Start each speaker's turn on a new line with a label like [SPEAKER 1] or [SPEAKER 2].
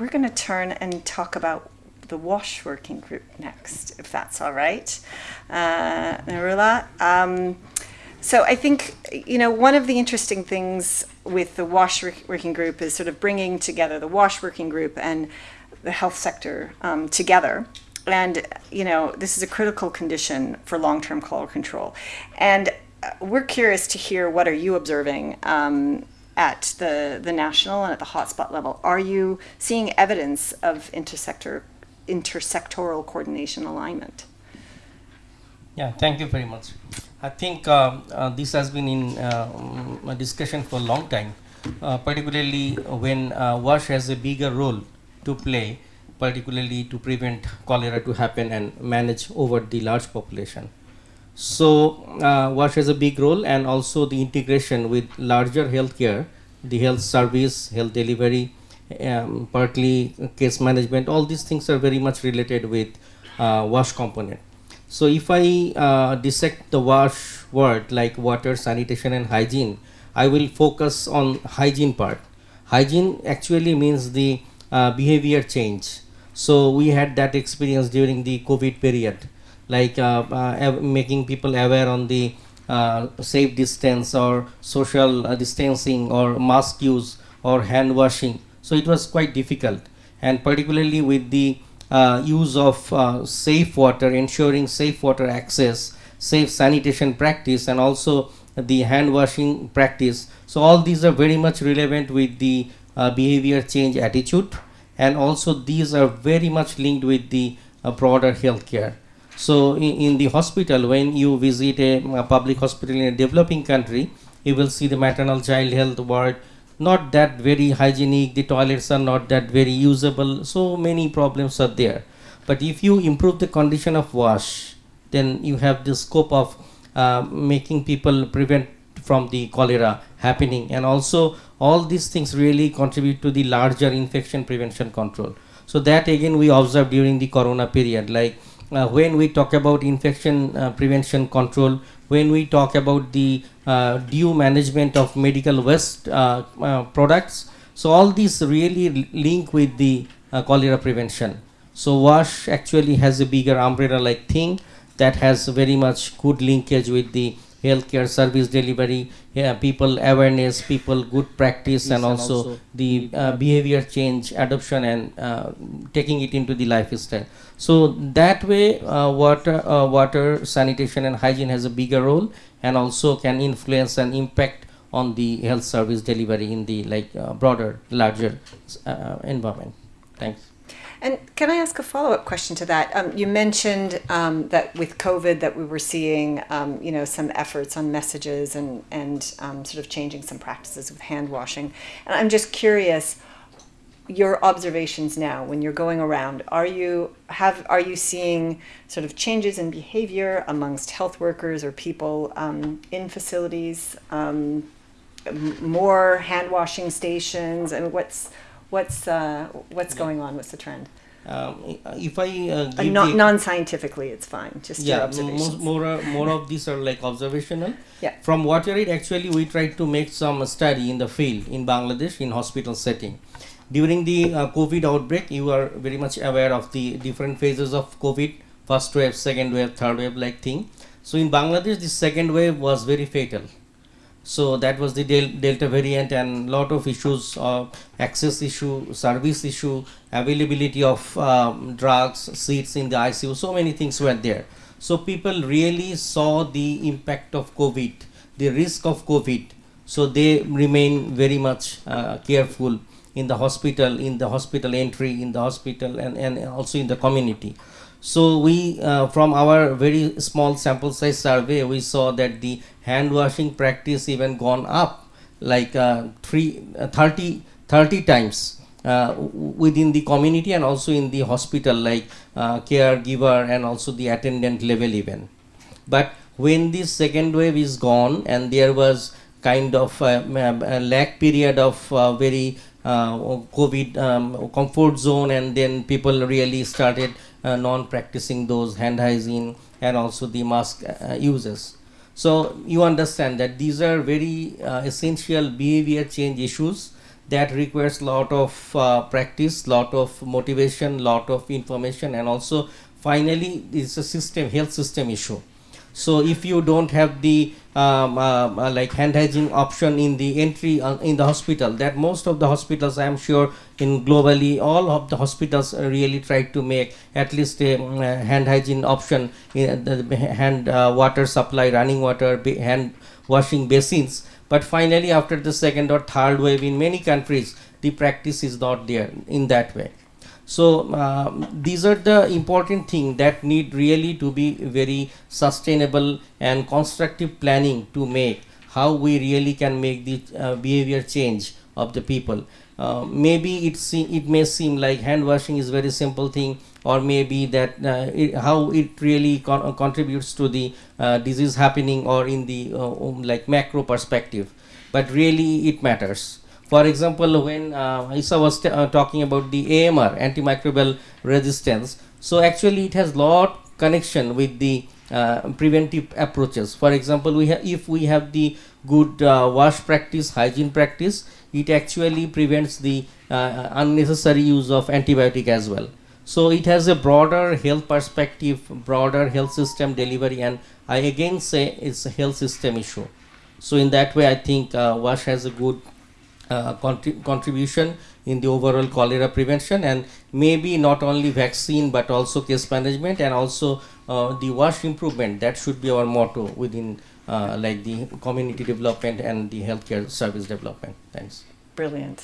[SPEAKER 1] we're going to turn and talk about the WASH working group next, if that's all right. Uh, Narula. Um, so I think, you know, one of the interesting things with the WASH working group is sort of bringing together the WASH working group and the health sector um, together. And, you know, this is a critical condition for long-term cholera control. And uh, we're curious to hear what are you observing um, at the, the national and at the hotspot level. Are you seeing evidence of intersector, intersectoral coordination alignment?
[SPEAKER 2] Yeah, thank you very much. I think uh, uh, this has been in uh, a discussion for a long time, uh, particularly when uh, WASH has a bigger role to play, particularly to prevent cholera to happen and manage over the large population. So uh, WASH has a big role and also the integration with larger healthcare, the health service, health delivery, um, partly case management, all these things are very much related with WASH component. So if I uh, dissect the wash word like water, sanitation and hygiene, I will focus on hygiene part. Hygiene actually means the uh, behavior change. So we had that experience during the COVID period, like uh, uh making people aware on the uh, safe distance or social distancing or mask use or hand washing. So it was quite difficult and particularly with the uh, use of uh, safe water, ensuring safe water access, safe sanitation practice and also the hand washing practice. So all these are very much relevant with the uh, behavior change attitude and also these are very much linked with the broader healthcare. So in, in, the hospital when you visit a, a public hospital in a developing country you will see the maternal child health ward not that very hygienic, the toilets are not that very usable, so many problems are there. But if you improve the condition of wash, then you have the scope of uh, making people prevent from the cholera happening and also all these things really contribute to the larger infection prevention control. So that again we observed during the corona period like uh, when we talk about infection uh, prevention control, when we talk about the uh, due management of medical waste uh, uh, products. So all these really link with the uh, cholera prevention. So WASH actually has a bigger umbrella like thing that has very much good linkage with the healthcare service delivery, yeah, people awareness, people good practice, yes, and, also and, also the uh, behavior change, adoption, and uh, taking it into the lifestyle. So that way, uh, water, uh, water, sanitation, and hygiene has a bigger role, and also can influence and impact on the health service delivery in the like uh, broader, larger uh, environment. Thanks.
[SPEAKER 1] And can I ask a follow-up question to that? Um, you mentioned um, that with COVID that we were seeing, um, you know, some efforts on messages and and um, sort of changing some practices with hand washing. And I'm just curious, your observations now when you're going around. Are you have are you seeing sort of changes in behavior amongst health workers or people um, in facilities? Um, more hand washing stations, and what's What's uh, what's going on? What's the trend?
[SPEAKER 2] Um, if I uh,
[SPEAKER 1] uh, non, non-scientifically, it's fine. Just
[SPEAKER 2] yeah, more more, more of these are like observational.
[SPEAKER 1] Yeah.
[SPEAKER 2] From what I read, actually, we tried to make some study in the field in Bangladesh in hospital setting. During the uh, COVID outbreak, you are very much aware of the different phases of COVID, first wave, second wave, third wave, like thing. So in Bangladesh, the second wave was very fatal so that was the del delta variant and lot of issues of access issue service issue availability of um, drugs seats in the icu so many things were there. So people really saw the impact of covid the risk of covid. So they remain very much uh, careful in the hospital in the hospital entry in the hospital and, and also in the community so we, uh, from our very small sample size survey, we saw that the hand washing practice even gone up like uh, three, uh, 30, 30 times uh, within the community and also in the hospital like uh, caregiver and also the attendant level even. But when this second wave is gone and there was kind of a, a lag period of uh, very uh, COVID um, comfort zone and then people really started non-practicing those hand hygiene and also the mask uh, uses. So you understand that these are very uh, essential behavior change issues that requires lot of uh, practice lot of motivation lot of information and also finally it's a system health system issue so if you don't have the um, uh, uh, like hand hygiene option in the entry uh, in the hospital that most of the hospitals i am sure in globally all of the hospitals uh, really try to make at least a uh, hand hygiene option in the hand uh, water supply running water hand washing basins. But finally after the second or third wave in many countries the practice is not there in that way so um, these are the important thing that need really to be very sustainable and constructive planning to make. How we really can make the uh, behavior change of the people. Uh, maybe it it may seem like hand washing is very simple thing or maybe that uh, it, how it really con- uh, contributes to the uh, disease happening or in the uh, um, like macro perspective. But really it matters for example, when uh, Isa was uh, talking about the AMR, antimicrobial resistance, so actually it has lot connection with the uh, preventive approaches. For example, we have if we have the good uh, wash practice, hygiene practice, it actually prevents the uh, unnecessary use of antibiotic as well. So it has a broader health perspective, broader health system delivery, and I again say it's a health system issue. So in that way, I think uh, WASH has a good uh, contri- contribution in the overall cholera prevention and maybe not only vaccine but also case management and also uh, the wash improvement. That should be our motto within uh, like the community development and the healthcare service development. Thanks.
[SPEAKER 1] Brilliant.